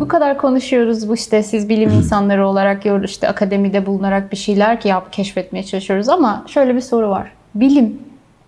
Bu kadar konuşuyoruz bu işte siz bilim insanları olarak ya işte akademide bulunarak bir şeyler ki yap keşfetmeye çalışıyoruz ama şöyle bir soru var. Bilim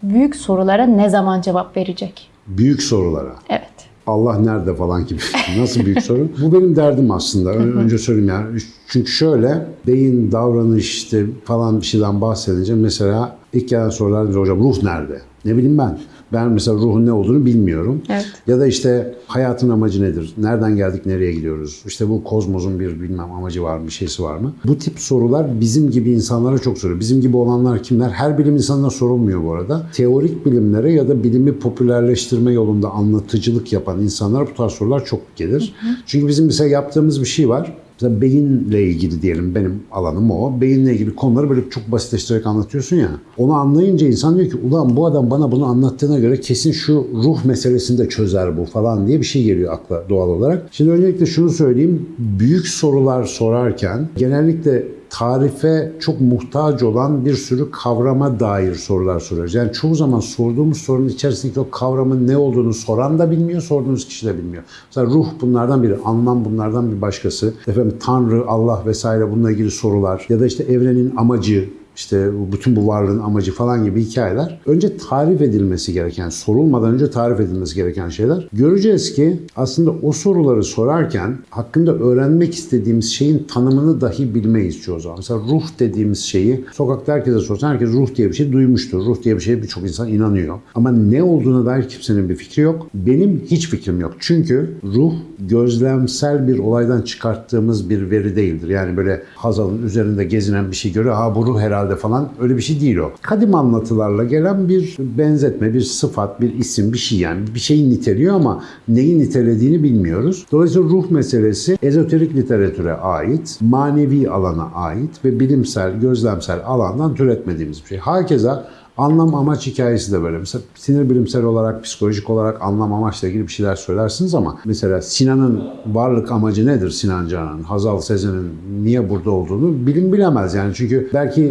büyük sorulara ne zaman cevap verecek? Büyük sorulara. Evet. Allah nerede falan gibi. Nasıl büyük soru? Bu benim derdim aslında. Ön- Önce söyleyeyim yani. Çünkü şöyle beyin, davranış işte falan bir şeyden bahsedince mesela ilk gelen sorular bize hocam ruh nerede? Ne bileyim ben. Ben mesela ruhun ne olduğunu bilmiyorum. Evet. Ya da işte hayatın amacı nedir? Nereden geldik, nereye gidiyoruz? İşte bu kozmosun bir bilmem amacı var mı, şeysi var mı? Bu tip sorular bizim gibi insanlara çok soruyor. Bizim gibi olanlar kimler? Her bilim insanına sorulmuyor bu arada. Teorik bilimlere ya da bilimi popülerleştirme yolunda anlatıcılık yapan insanlara bu tarz sorular çok gelir. Çünkü bizim mesela yaptığımız bir şey var. Mesela beyinle ilgili diyelim benim alanım o. Beyinle ilgili konuları böyle çok basitleştirerek anlatıyorsun ya. Onu anlayınca insan diyor ki ulan bu adam bana bunu anlattığına göre kesin şu ruh meselesini de çözer bu falan diye bir şey geliyor akla doğal olarak. Şimdi öncelikle şunu söyleyeyim. Büyük sorular sorarken genellikle tarife çok muhtaç olan bir sürü kavrama dair sorular soruyoruz. Yani çoğu zaman sorduğumuz sorunun içerisindeki o kavramın ne olduğunu soran da bilmiyor, sorduğunuz kişi de bilmiyor. Mesela ruh bunlardan biri, anlam bunlardan bir başkası. Efendim Tanrı, Allah vesaire bununla ilgili sorular ya da işte evrenin amacı, işte bütün bu varlığın amacı falan gibi hikayeler önce tarif edilmesi gereken, sorulmadan önce tarif edilmesi gereken şeyler. Göreceğiz ki aslında o soruları sorarken hakkında öğrenmek istediğimiz şeyin tanımını dahi bilmeyiz çoğu zaman. Mesela ruh dediğimiz şeyi sokakta herkese sorsan herkes ruh diye bir şey duymuştur. Ruh diye bir şeye birçok insan inanıyor. Ama ne olduğuna dair kimsenin bir fikri yok. Benim hiç fikrim yok. Çünkü ruh gözlemsel bir olaydan çıkarttığımız bir veri değildir. Yani böyle Hazal'ın üzerinde gezinen bir şey görüyor. Ha bu ruh herhalde falan öyle bir şey değil o. Kadim anlatılarla gelen bir benzetme, bir sıfat, bir isim, bir şey yani. Bir şeyi niteliyor ama neyi nitelediğini bilmiyoruz. Dolayısıyla ruh meselesi ezoterik literatüre ait, manevi alana ait ve bilimsel, gözlemsel alandan türetmediğimiz bir şey. Herkese Anlam amaç hikayesi de böyle. Mesela sinir bilimsel olarak, psikolojik olarak anlam amaçla ilgili bir şeyler söylersiniz ama mesela Sinan'ın varlık amacı nedir Sinan Canan'ın, Hazal Sezen'in niye burada olduğunu bilim bilemez yani. Çünkü belki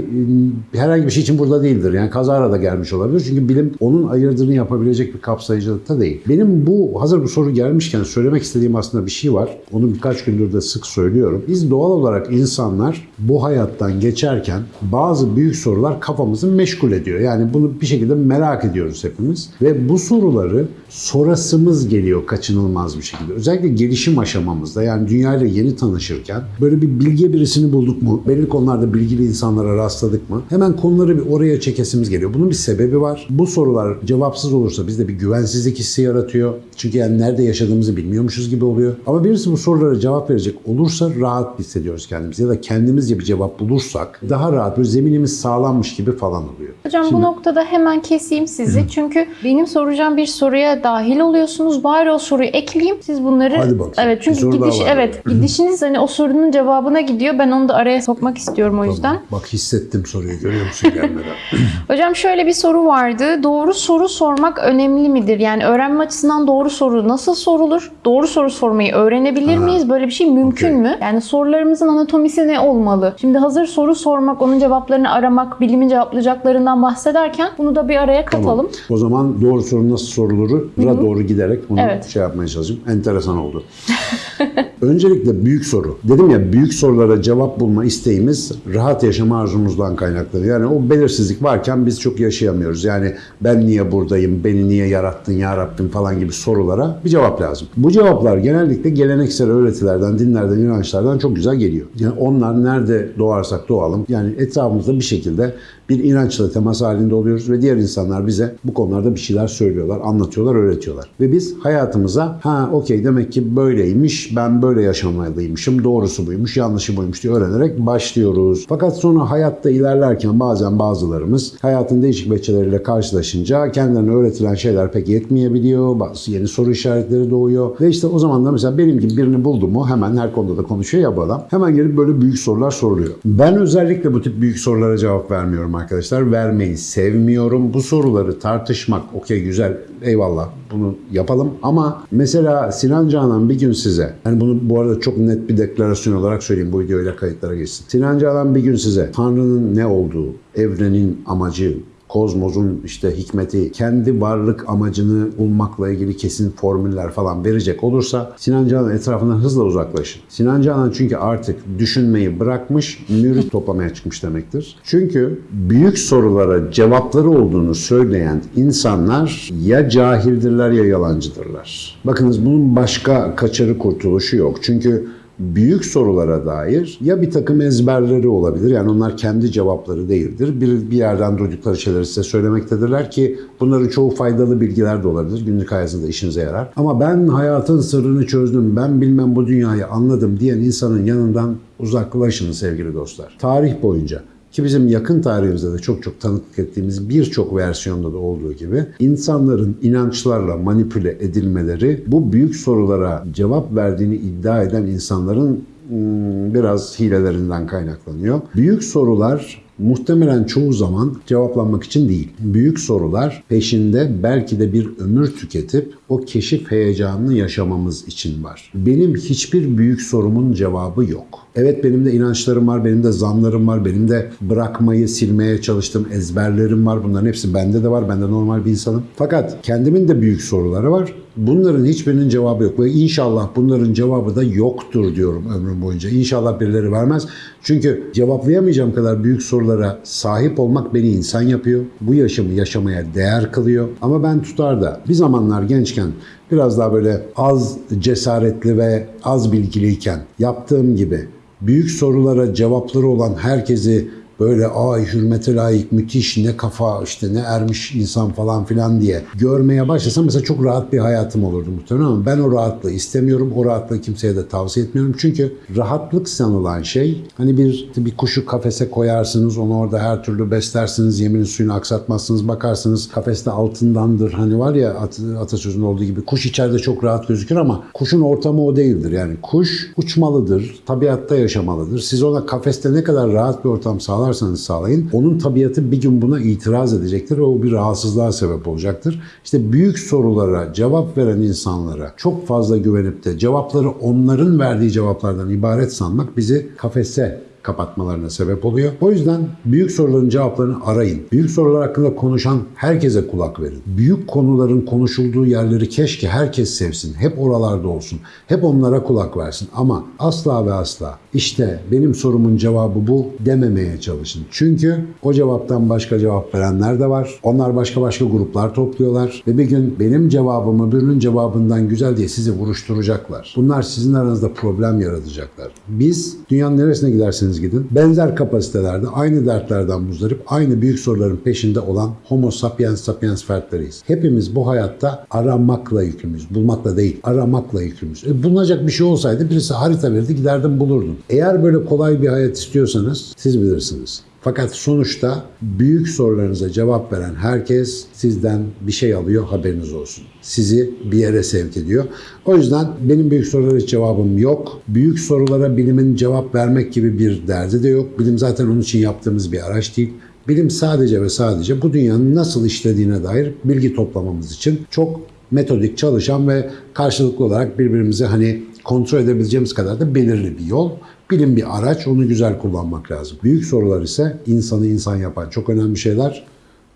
e, herhangi bir şey için burada değildir. Yani kazara da gelmiş olabilir. Çünkü bilim onun ayırdığını yapabilecek bir kapsayıcılıkta değil. Benim bu hazır bu soru gelmişken söylemek istediğim aslında bir şey var. Onu birkaç gündür de sık söylüyorum. Biz doğal olarak insanlar bu hayattan geçerken bazı büyük sorular kafamızı meşgul ediyor. Yani bunu bir şekilde merak ediyoruz hepimiz. Ve bu soruları sorasımız geliyor kaçınılmaz bir şekilde. Özellikle gelişim aşamamızda yani dünyayla yeni tanışırken böyle bir bilge birisini bulduk mu? Belli konularda bilgili insanlara rastladık mı? Hemen konuları bir oraya çekesimiz geliyor. Bunun bir sebebi var. Bu sorular cevapsız olursa bizde bir güvensizlik hissi yaratıyor. Çünkü yani nerede yaşadığımızı bilmiyormuşuz gibi oluyor. Ama birisi bu sorulara cevap verecek olursa rahat hissediyoruz kendimizi. Ya da kendimizce bir cevap bulursak daha rahat, böyle zeminimiz sağlanmış gibi falan oluyor. Hocam bu noktada hemen keseyim sizi. Çünkü benim soracağım bir soruya dahil oluyorsunuz. Bari o soruyu ekleyeyim. Siz bunları Hadi bakalım. Evet Bir çünkü soru daha gidiş var. evet gidişiniz hani o sorunun cevabına gidiyor. Ben onu da araya sokmak istiyorum o yüzden. Bak hissettim soruyu görüyor musun gelmeden? Hocam şöyle bir soru vardı. Doğru soru sormak önemli midir? Yani öğrenme açısından doğru soru nasıl sorulur? Doğru soru sormayı öğrenebilir miyiz? Böyle bir şey mümkün Okey. mü? Yani sorularımızın anatomisi ne olmalı? Şimdi hazır soru sormak, onun cevaplarını aramak, bilimin cevaplayacaklarından bahsederken bunu da bir araya katalım. O zaman doğru soru nasıl soruluru doğru giderek bunu Evet. şey yapmaya çalışayım. Enteresan oldu. Öncelikle büyük soru. Dedim ya büyük sorulara cevap bulma isteğimiz rahat yaşama arzumuzdan kaynaklanıyor. Yani o belirsizlik varken biz çok yaşayamıyoruz. Yani ben niye buradayım, beni niye yarattın ya Rabbim falan gibi sorulara bir cevap lazım. Bu cevaplar genellikle geleneksel öğretilerden, dinlerden, inançlardan çok güzel geliyor. Yani onlar nerede doğarsak doğalım. Yani etrafımızda bir şekilde bir inançla temas halinde oluyoruz ve diğer insanlar bize bu konularda bir şeyler söylüyorlar, anlatıyorlar, öğretiyorlar. Ve biz hayatımıza ha okey demek ki böyleymiş, ben böyle yaşamalıymışım, doğrusu buymuş, yanlışı buymuş diye öğrenerek başlıyoruz. Fakat sonra hayatta ilerlerken bazen bazılarımız hayatın değişik veçeleriyle karşılaşınca kendilerine öğretilen şeyler pek yetmeyebiliyor. Bazı yeni soru işaretleri doğuyor. Ve işte o zaman da mesela benim gibi birini buldu mu hemen her konuda da konuşuyor ya bu adam. Hemen gelip böyle büyük sorular soruluyor. Ben özellikle bu tip büyük sorulara cevap vermiyorum arkadaşlar. Vermeyi sevmiyorum. Bu soruları tartışmak okey güzel eyvallah bunu yapalım. Ama mesela Sinan Canan bir gün size hani bunu bu arada çok net bir deklarasyon olarak söyleyeyim bu videoyla kayıtlara geçsin. Sinan Canan bir gün size Tanrı'nın ne olduğu, evrenin amacı, kozmosun işte hikmeti, kendi varlık amacını bulmakla ilgili kesin formüller falan verecek olursa Sinan Canan etrafından hızla uzaklaşın. Sinan Canan çünkü artık düşünmeyi bırakmış, mürit toplamaya çıkmış demektir. Çünkü büyük sorulara cevapları olduğunu söyleyen insanlar ya cahildirler ya yalancıdırlar. Bakınız bunun başka kaçarı kurtuluşu yok. Çünkü büyük sorulara dair ya bir takım ezberleri olabilir. Yani onlar kendi cevapları değildir. Bir, bir yerden duydukları şeyleri size söylemektedirler ki bunların çoğu faydalı bilgiler de olabilir. Günlük hayatınızda işinize yarar. Ama ben hayatın sırrını çözdüm, ben bilmem bu dünyayı anladım diyen insanın yanından uzaklaşın sevgili dostlar. Tarih boyunca ki bizim yakın tarihimizde de çok çok tanıklık ettiğimiz birçok versiyonda da olduğu gibi insanların inançlarla manipüle edilmeleri bu büyük sorulara cevap verdiğini iddia eden insanların hmm, biraz hilelerinden kaynaklanıyor. Büyük sorular muhtemelen çoğu zaman cevaplanmak için değil. Büyük sorular peşinde belki de bir ömür tüketip o keşif heyecanını yaşamamız için var. Benim hiçbir büyük sorumun cevabı yok. Evet benim de inançlarım var, benim de zanlarım var, benim de bırakmayı, silmeye çalıştığım ezberlerim var. Bunların hepsi bende de var. Ben de normal bir insanım. Fakat kendimin de büyük soruları var. Bunların hiçbirinin cevabı yok. Ve inşallah bunların cevabı da yoktur diyorum ömrüm boyunca. İnşallah birileri vermez. Çünkü cevaplayamayacağım kadar büyük sorulara sahip olmak beni insan yapıyor. Bu yaşamı yaşamaya değer kılıyor. Ama ben tutar da bir zamanlar gençken biraz daha böyle az cesaretli ve az bilgiliyken yaptığım gibi büyük sorulara cevapları olan herkesi böyle ay hürmete layık müthiş ne kafa işte ne ermiş insan falan filan diye görmeye başlasam mesela çok rahat bir hayatım olurdu muhtemelen ama ben o rahatlığı istemiyorum. O rahatlığı kimseye de tavsiye etmiyorum. Çünkü rahatlık sanılan şey hani bir bir kuşu kafese koyarsınız onu orada her türlü beslersiniz yeminin suyunu aksatmazsınız bakarsınız kafeste altındandır hani var ya at, atasözünde olduğu gibi kuş içeride çok rahat gözükür ama kuşun ortamı o değildir. Yani kuş uçmalıdır, tabiatta yaşamalıdır. Siz ona kafeste ne kadar rahat bir ortam sağlar sağlarsanız sağlayın. Onun tabiatı bir gün buna itiraz edecektir o bir rahatsızlığa sebep olacaktır. İşte büyük sorulara cevap veren insanlara çok fazla güvenip de cevapları onların verdiği cevaplardan ibaret sanmak bizi kafese kapatmalarına sebep oluyor. O yüzden büyük soruların cevaplarını arayın. Büyük sorular hakkında konuşan herkese kulak verin. Büyük konuların konuşulduğu yerleri keşke herkes sevsin. Hep oralarda olsun. Hep onlara kulak versin. Ama asla ve asla işte benim sorumun cevabı bu dememeye çalışın. Çünkü o cevaptan başka cevap verenler de var. Onlar başka başka gruplar topluyorlar. Ve bir gün benim cevabımı birinin cevabından güzel diye sizi vuruşturacaklar. Bunlar sizin aranızda problem yaratacaklar. Biz dünyanın neresine giderseniz gidin. Benzer kapasitelerde aynı dertlerden muzdarip aynı büyük soruların peşinde olan homo sapiens sapiens fertleriyiz. Hepimiz bu hayatta aramakla yükümüz. Bulmakla değil, aramakla yükümüz. E, bulunacak bir şey olsaydı birisi harita verirdi giderdim bulurdum. Eğer böyle kolay bir hayat istiyorsanız siz bilirsiniz. Fakat sonuçta büyük sorularınıza cevap veren herkes sizden bir şey alıyor haberiniz olsun. Sizi bir yere sevk ediyor. O yüzden benim büyük sorulara cevabım yok. Büyük sorulara bilimin cevap vermek gibi bir derdi de yok. Bilim zaten onun için yaptığımız bir araç değil. Bilim sadece ve sadece bu dünyanın nasıl işlediğine dair bilgi toplamamız için çok metodik çalışan ve karşılıklı olarak birbirimizi hani kontrol edebileceğimiz kadar da belirli bir yol. Bilim bir araç, onu güzel kullanmak lazım. Büyük sorular ise insanı insan yapan çok önemli şeyler.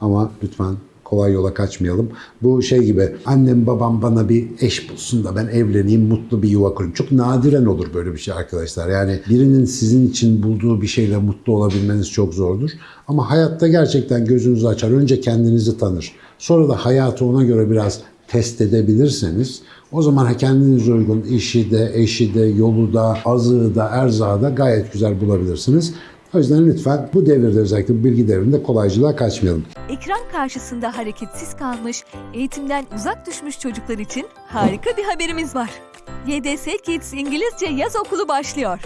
Ama lütfen kolay yola kaçmayalım. Bu şey gibi annem babam bana bir eş bulsun da ben evleneyim, mutlu bir yuva kurayım. Çok nadiren olur böyle bir şey arkadaşlar. Yani birinin sizin için bulduğu bir şeyle mutlu olabilmeniz çok zordur. Ama hayatta gerçekten gözünüzü açar. Önce kendinizi tanır. Sonra da hayatı ona göre biraz test edebilirseniz o zaman kendinize uygun işi de, eşi de, yolu da, azığı da, erzağı da gayet güzel bulabilirsiniz. O yüzden lütfen bu devirde özellikle bilgi devrinde kolaycılığa kaçmayalım. Ekran karşısında hareketsiz kalmış, eğitimden uzak düşmüş çocuklar için harika bir haberimiz var. YDS Kids İngilizce Yaz Okulu başlıyor.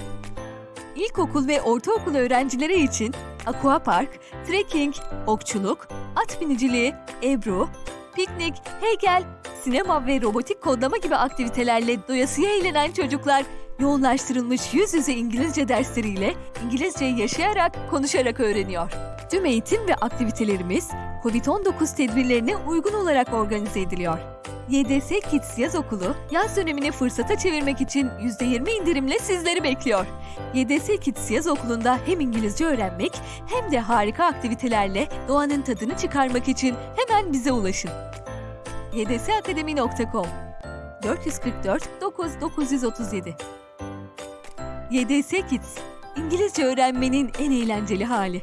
İlkokul ve ortaokul öğrencileri için aqua park, trekking, okçuluk, at biniciliği, ebru, piknik, heykel, sinema ve robotik kodlama gibi aktivitelerle doyasıya eğlenen çocuklar yoğunlaştırılmış yüz yüze İngilizce dersleriyle İngilizceyi yaşayarak, konuşarak öğreniyor. Tüm eğitim ve aktivitelerimiz COVID-19 tedbirlerine uygun olarak organize ediliyor. YDS Kids Yaz Okulu, yaz dönemini fırsata çevirmek için %20 indirimle sizleri bekliyor. YDS Kids Yaz Okulu'nda hem İngilizce öğrenmek hem de harika aktivitelerle doğanın tadını çıkarmak için hemen bize ulaşın. ydsakademi.com 444 9937 YDS Kids, İngilizce öğrenmenin en eğlenceli hali.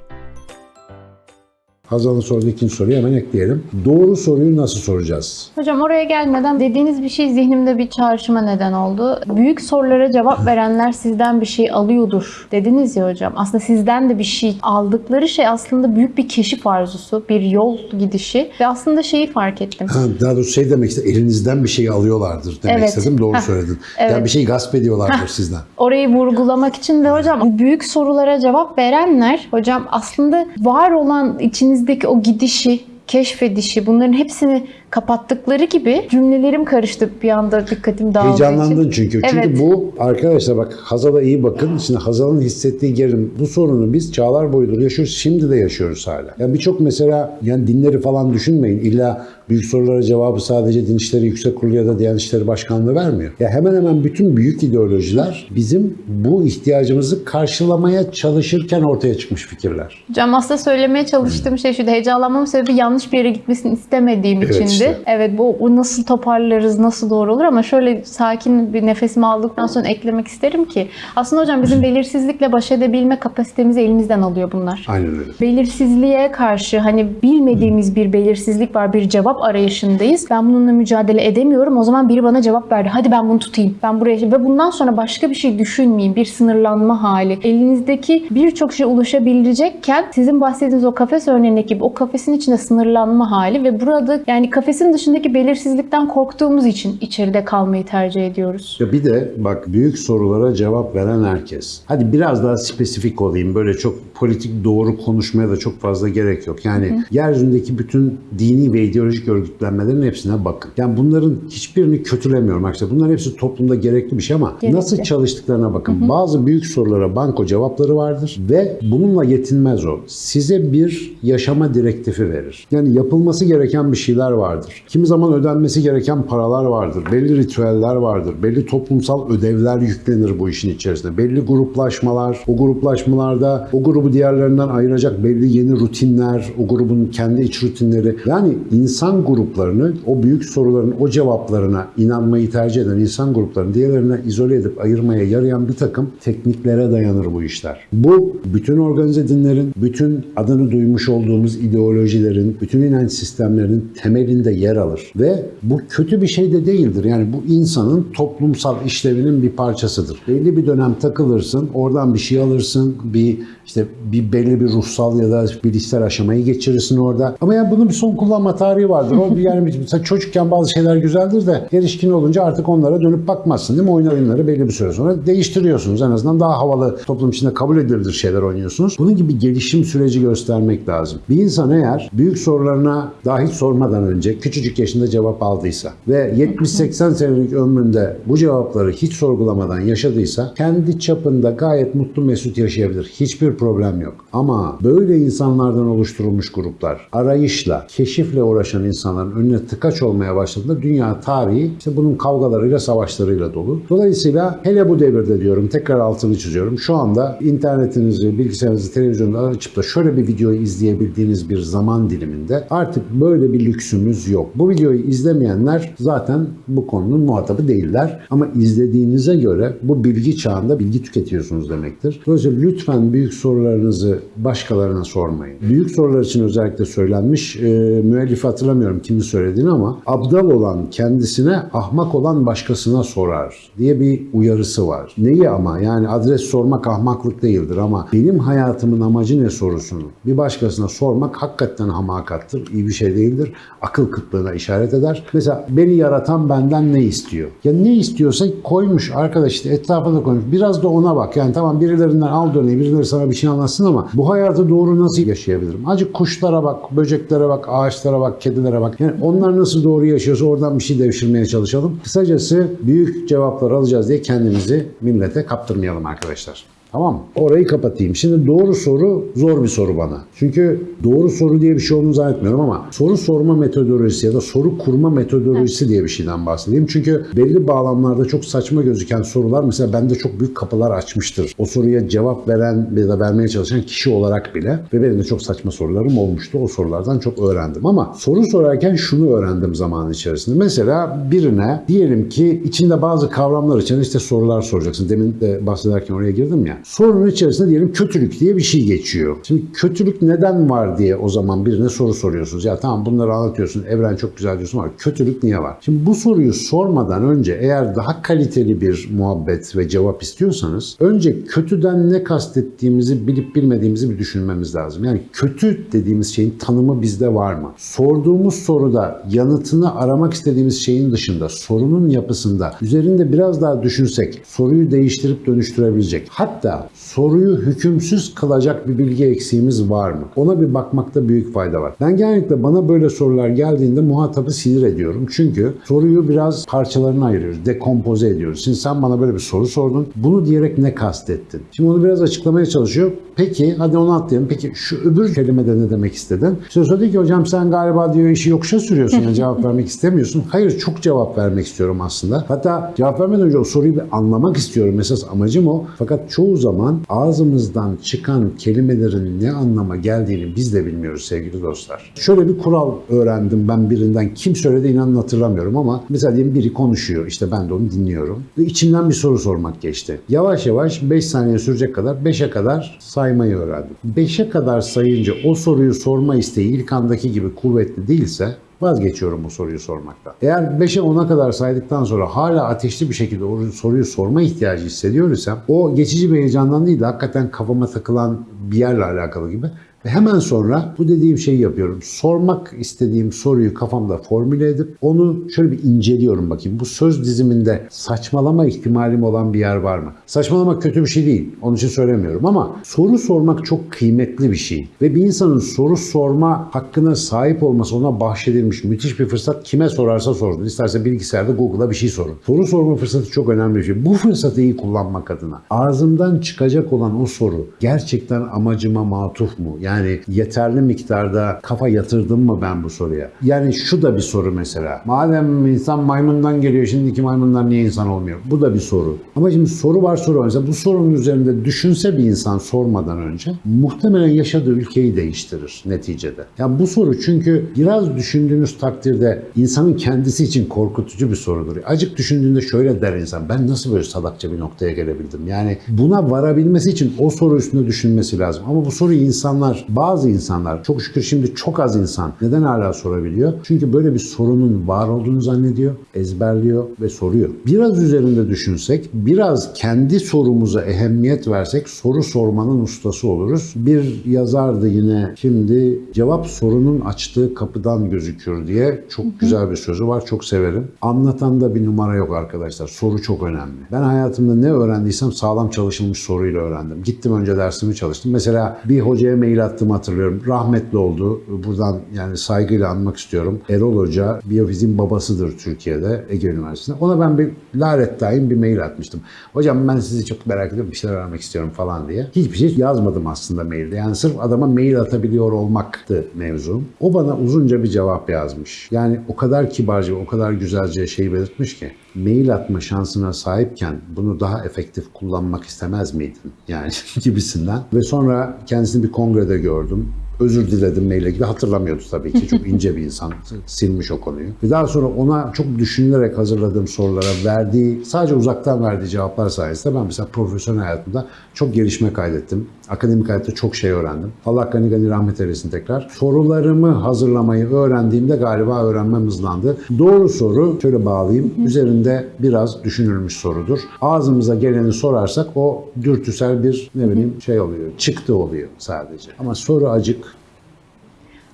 Hazal'ın sorduğu ikinci soruyu hemen ekleyelim. Doğru soruyu nasıl soracağız? Hocam oraya gelmeden dediğiniz bir şey zihnimde bir çağrışıma neden oldu. Büyük sorulara cevap verenler sizden bir şey alıyordur dediniz ya hocam. Aslında sizden de bir şey aldıkları şey aslında büyük bir keşif arzusu, bir yol gidişi ve aslında şeyi fark ettim. Ha, daha doğrusu şey demek istedim, elinizden bir şey alıyorlardır demek Evet. istedim. Doğru söyledin. Evet. Yani bir şey gasp ediyorlardır sizden. Orayı vurgulamak için ve hocam büyük sorulara cevap verenler hocam aslında var olan içinizdeki o gidişi, keşfedişi bunların hepsini kapattıkları gibi cümlelerim karıştı bir anda dikkatim dağıldığı için. Heyecanlandın çünkü. Çünkü Evet. bu arkadaşlar bak Hazal'a iyi bakın. Şimdi Hazal'ın hissettiği gerilim. Bu sorunu biz çağlar boyudur yaşıyoruz. Şimdi de yaşıyoruz hala. Yani birçok mesela yani dinleri falan düşünmeyin. İlla büyük sorulara cevabı sadece Din İşleri Yüksek Kurulu ya da Diyanet İşleri Başkanlığı vermiyor. Ya hemen hemen bütün büyük ideolojiler bizim bu ihtiyacımızı karşılamaya çalışırken ortaya çıkmış fikirler. Hocam aslında söylemeye çalıştığım şey şu heyecanlanmamın sebebi yanlış bir yere gitmesini istemediğim Evet içindi. İşte. Evet bu, bu nasıl toparlarız, nasıl doğru olur ama şöyle sakin bir nefesimi aldıktan sonra eklemek isterim ki aslında hocam bizim belirsizlikle baş edebilme kapasitemizi elimizden alıyor bunlar. Aynen öyle. Belirsizliğe karşı hani bilmediğimiz bir belirsizlik var, bir cevap arayışındayız. Ben bununla mücadele edemiyorum. O zaman biri bana cevap verdi. Hadi ben bunu tutayım. Ben buraya ve bundan sonra başka bir şey düşünmeyeyim. Bir sınırlanma hali. Elinizdeki birçok şey ulaşabilecekken sizin bahsettiğiniz o kafes örneğindeki gibi o kafesin içinde sınırlanma hali ve burada yani kafesin dışındaki belirsizlikten korktuğumuz için içeride kalmayı tercih ediyoruz. Ya bir de bak büyük sorulara cevap veren herkes. Hadi biraz daha spesifik olayım. Böyle çok politik doğru konuşmaya da çok fazla gerek yok. Yani yeryüzündeki bütün dini ve ideolojik örgütlenmelerin hepsine bakın. Yani bunların hiçbirini kötülemiyorum arkadaşlar. Bunların hepsi toplumda gerekli bir şey ama Gerekli. nasıl çalıştıklarına bakın. Bazı büyük sorulara banko cevapları vardır ve bununla yetinmez o. Size bir yaşama direktifi verir. Yani yapılması gereken bir şeyler vardır. Kimi zaman ödenmesi gereken paralar vardır. Belli ritüeller vardır. Belli toplumsal ödevler yüklenir bu işin içerisinde. Belli gruplaşmalar, o gruplaşmalarda o grubu diğerlerinden ayıracak belli yeni rutinler, o grubun kendi iç rutinleri. Yani insan gruplarını o büyük soruların o cevaplarına inanmayı tercih eden insan gruplarını diğerlerine izole edip ayırmaya yarayan bir takım tekniklere dayanır bu işler. Bu bütün organize dinlerin, bütün adını duymuş olduğumuz ideolojilerin, bütün inanç sistemlerinin temelinde yer alır. Ve bu kötü bir şey de değildir. Yani bu insanın toplumsal işlevinin bir parçasıdır. Belli bir dönem takılırsın, oradan bir şey alırsın, bir işte bir belli bir ruhsal ya da bilişsel aşamayı geçirirsin orada. Ama yani bunun bir son kullanma tarihi vardır. O bir- yani mesela çocukken bazı şeyler güzeldir de erişkin olunca artık onlara dönüp bakmazsın değil mi? Oyun oyunları belli bir süre sonra değiştiriyorsunuz. En azından daha havalı toplum içinde kabul edilir şeyler oynuyorsunuz. Bunun gibi gelişim süreci göstermek lazım. Bir insan eğer büyük sorularına daha hiç sormadan önce küçücük yaşında cevap aldıysa ve 70-80 senelik ömründe bu cevapları hiç sorgulamadan yaşadıysa kendi çapında gayet mutlu mesut yaşayabilir. Hiçbir problem yok. Ama böyle insanlardan oluşturulmuş gruplar arayışla, keşifle uğraşan insanların önüne tıkaç olmaya başladığında dünya tarihi işte bunun kavgalarıyla, savaşlarıyla dolu. Dolayısıyla hele bu devirde diyorum, tekrar altını çiziyorum. Şu anda internetinizi, bilgisayarınızı, televizyonunuzu açıp da şöyle bir videoyu izleyebildiğiniz bir zaman diliminde artık böyle bir lüksümüz yok. Bu videoyu izlemeyenler zaten bu konunun muhatabı değiller. Ama izlediğinize göre bu bilgi çağında bilgi tüketiyorsunuz demektir. Dolayısıyla lütfen büyük sorularınızı başkalarına sormayın. Büyük sorular için özellikle söylenmiş, e, müellifi hatırlamıyorum kimin söylediğini ama abdal olan kendisine, ahmak olan başkasına sorar diye bir uyarısı var. Neyi ama? Yani adres sormak ahmaklık değildir ama benim hayatımın amacı ne sorusunu bir başkasına sormak hakikaten hamakattır, iyi bir şey değildir. Akıl kıtlığına işaret eder. Mesela beni yaratan benden ne istiyor? Ya ne istiyorsa koymuş arkadaş işte etrafa da koymuş. Biraz da ona bak. Yani tamam birilerinden al döneyi, birileri sana bir şey anlatsın ama bu hayatı doğru nasıl yaşayabilirim? Acık kuşlara bak, böceklere bak, ağaçlara bak, kedilere bak. Yani onlar nasıl doğru yaşıyorsa oradan bir şey devşirmeye çalışalım. Kısacası büyük cevaplar alacağız diye kendimizi millete kaptırmayalım arkadaşlar. Tamam mı? Orayı kapatayım. Şimdi doğru soru zor bir soru bana. Çünkü doğru soru diye bir şey olduğunu zannetmiyorum ama soru sorma metodolojisi ya da soru kurma metodolojisi diye bir şeyden bahsedeyim. Çünkü belli bağlamlarda çok saçma gözüken sorular mesela bende çok büyük kapılar açmıştır. O soruya cevap veren ya da vermeye çalışan kişi olarak bile ve benim de çok saçma sorularım olmuştu. O sorulardan çok öğrendim ama soru sorarken şunu öğrendim zaman içerisinde. Mesela birine diyelim ki içinde bazı kavramlar için işte sorular soracaksın. Demin de bahsederken oraya girdim ya. Sorunun içerisinde diyelim kötülük diye bir şey geçiyor. Şimdi kötülük neden var diye o zaman birine soru soruyorsunuz. Ya tamam bunları anlatıyorsun. Evren çok güzel diyorsun ama kötülük niye var? Şimdi bu soruyu sormadan önce eğer daha kaliteli bir muhabbet ve cevap istiyorsanız önce kötüden ne kastettiğimizi bilip bilmediğimizi bir düşünmemiz lazım. Yani kötü dediğimiz şeyin tanımı bizde var mı? Sorduğumuz soruda yanıtını aramak istediğimiz şeyin dışında sorunun yapısında üzerinde biraz daha düşünsek soruyu değiştirip dönüştürebilecek. Hatta soruyu hükümsüz kılacak bir bilgi eksiğimiz var mı? Ona bir bakmakta büyük fayda var. Ben genellikle bana böyle sorular geldiğinde muhatabı sinir ediyorum. Çünkü soruyu biraz parçalarına ayırıyoruz, dekompoze ediyoruz. Şimdi sen bana böyle bir soru sordun. Bunu diyerek ne kastettin? Şimdi onu biraz açıklamaya çalışıyor. Peki hadi onu atlayalım. Peki şu öbür kelimede ne demek istedin? İşte söyledi ki hocam sen galiba diyor işi yokuşa sürüyorsun. Yani cevap vermek istemiyorsun. Hayır çok cevap vermek istiyorum aslında. Hatta cevap vermeden önce o soruyu bir anlamak istiyorum. Esas amacım o. Fakat çoğu zaman ağzımızdan çıkan kelimelerin ne anlama geldiğini biz de bilmiyoruz sevgili dostlar. Şöyle bir kural öğrendim ben birinden. Kim söyledi inanın hatırlamıyorum ama mesela diyelim biri konuşuyor. İşte ben de onu dinliyorum. Ve içimden bir soru sormak geçti. Yavaş yavaş 5 saniye sürecek kadar 5'e kadar saymayı öğrendim. 5'e kadar sayınca o soruyu sorma isteği ilk andaki gibi kuvvetli değilse vazgeçiyorum bu soruyu sormaktan. Eğer 5'e 10'a kadar saydıktan sonra hala ateşli bir şekilde o soruyu sorma ihtiyacı hissediyor isem o geçici bir heyecandan değil de hakikaten kafama takılan bir yerle alakalı gibi ve hemen sonra bu dediğim şeyi yapıyorum. Sormak istediğim soruyu kafamda formüle edip onu şöyle bir inceliyorum bakayım. Bu söz diziminde saçmalama ihtimalim olan bir yer var mı? Saçmalama kötü bir şey değil. Onun için söylemiyorum ama soru sormak çok kıymetli bir şey. Ve bir insanın soru sorma hakkına sahip olması ona bahşedilmiş müthiş bir fırsat. Kime sorarsa sorsun. İsterse bilgisayarda Google'a bir şey sorun. Soru sorma fırsatı çok önemli bir şey. Bu fırsatı iyi kullanmak adına ağzımdan çıkacak olan o soru gerçekten amacıma matuf mu? Yani yeterli miktarda kafa yatırdım mı ben bu soruya? Yani şu da bir soru mesela. Madem insan maymundan geliyor şimdiki maymunlar niye insan olmuyor? Bu da bir soru. Ama şimdi soru var soru var. Mesela bu sorunun üzerinde düşünse bir insan sormadan önce muhtemelen yaşadığı ülkeyi değiştirir neticede. Yani bu soru çünkü biraz düşündüğünüz takdirde insanın kendisi için korkutucu bir sorudur. Acık düşündüğünde şöyle der insan. Ben nasıl böyle salakça bir noktaya gelebildim? Yani buna varabilmesi için o soru üstünde düşünmesi lazım. Ama bu soruyu insanlar, bazı insanlar, çok şükür şimdi çok az insan neden hala sorabiliyor? Çünkü böyle bir sorunun var olduğunu zannediyor, ezberliyor ve soruyor. Biraz üzerinde düşünsek, biraz kendi sorumuza ehemmiyet versek soru sormanın ustası oluruz. Bir yazardı yine şimdi cevap sorunun açtığı kapıdan gözükür diye çok güzel bir sözü var. Çok severim. Anlatanda bir numara yok arkadaşlar. Soru çok önemli. Ben hayatımda ne öğrendiysem sağlam çalışılmış soruyla öğrendim. Gittim önce dersimi çalıştım. Mesela bir hocaya mail attığımı hatırlıyorum. Rahmetli oldu. Buradan yani saygıyla anmak istiyorum. Erol Hoca biyofiziğin babasıdır Türkiye'de Ege Üniversitesi'nde. Ona ben bir laret daim bir mail atmıştım. Hocam ben sizi çok merak ediyorum. Bir şeyler öğrenmek istiyorum falan diye. Hiçbir şey yazmadım aslında mailde. Yani sırf adama mail atabiliyor olmaktı mevzum. O bana uzunca bir cevap yazmış. Yani o kadar kibarca, o kadar güzelce şey belirtmiş ki mail atma şansına sahipken bunu daha efektif kullanmak istemez miydin? Yani gibisinden. Ve sonra kendisini bir kongrede gördüm. Özür diledim maille gibi hatırlamıyordu tabii ki. Çok ince bir insan. Silmiş o konuyu. Ve daha sonra ona çok düşünülerek hazırladığım sorulara verdiği, sadece uzaktan verdiği cevaplar sayesinde ben mesela profesyonel hayatımda çok gelişme kaydettim. Akademik hayatta çok şey öğrendim. Allah gani gani rahmet eylesin tekrar. Sorularımı hazırlamayı öğrendiğimde galiba öğrenmem hızlandı. Doğru soru, şöyle bağlayayım, üzerinde biraz düşünülmüş sorudur. Ağzımıza geleni sorarsak o dürtüsel bir ne bileyim şey oluyor, çıktı oluyor sadece. Ama soru acık,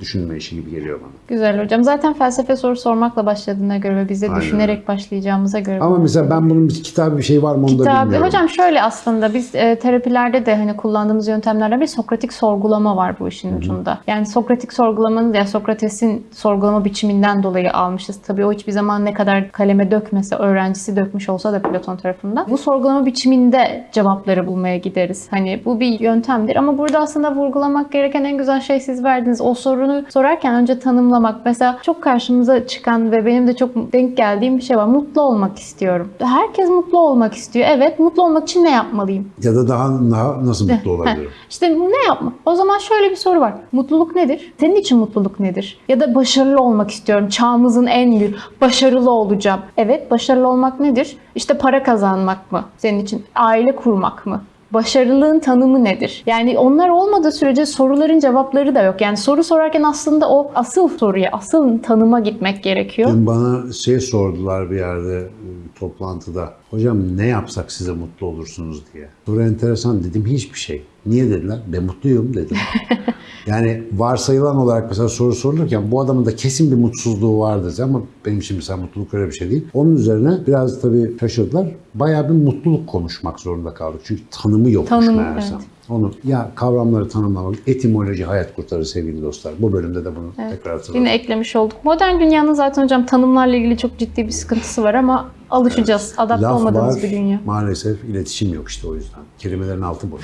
düşünme işi gibi geliyor bana. Güzel hocam. Zaten felsefe soru sormakla başladığına göre ve biz de Aynen düşünerek başlayacağımıza göre. Ama mesela ben bunun bir kitabı bir şey var mı onu da Kitabı, bilmiyorum. hocam şöyle aslında biz e, terapilerde de hani kullandığımız yöntemlerden bir Sokratik sorgulama var bu işin ucunda. Yani Sokratik sorgulamanın ya Sokrates'in sorgulama biçiminden dolayı almışız. Tabii o hiçbir zaman ne kadar kaleme dökmese, öğrencisi dökmüş olsa da Platon tarafından. Bu sorgulama biçiminde cevapları bulmaya gideriz. Hani bu bir yöntemdir ama burada aslında vurgulamak gereken en güzel şey siz verdiniz. O sorunu sorarken önce tanımlamak. Mesela çok karşımıza çıkan ve benim de çok denk geldiğim bir şey var. Mutlu olmak istiyorum. Herkes mutlu olmak istiyor. Evet, mutlu olmak için ne yapmalıyım? Ya da daha, daha nasıl mutlu olabilirim? İşte ne yapma? O zaman şöyle bir soru var. Mutluluk nedir? Senin için mutluluk nedir? Ya da başarılı olmak istiyorum. Çağımızın en büyük başarılı olacağım. Evet, başarılı olmak nedir? İşte para kazanmak mı? Senin için aile kurmak mı? Başarılığın tanımı nedir? Yani onlar olmadığı sürece soruların cevapları da yok. Yani soru sorarken aslında o asıl soruya, asıl tanıma gitmek gerekiyor. Dün bana şey sordular bir yerde e, toplantıda. Hocam ne yapsak size mutlu olursunuz diye. Soru enteresan dedim hiçbir şey. Niye dediler? Ben mutluyum dedim. yani varsayılan olarak mesela soru sorulurken bu adamın da kesin bir mutsuzluğu vardır ama benim için mesela mutluluk öyle bir şey değil. Onun üzerine biraz tabii şaşırdılar. Bayağı bir mutluluk konuşmak zorunda kaldık. Çünkü tanımı yokmuş Tanım, meğersem. evet. Onu ya kavramları tanımlamak, etimoloji hayat kurtarır sevgili dostlar. Bu bölümde de bunu tekrar hatırladım. Yine eklemiş olduk. Modern dünyanın zaten hocam tanımlarla ilgili çok ciddi bir sıkıntısı var ama alışacağız. Adapte Laf olmadığımız var, bir dünya. maalesef iletişim yok işte o yüzden. Kelimelerin altı boş.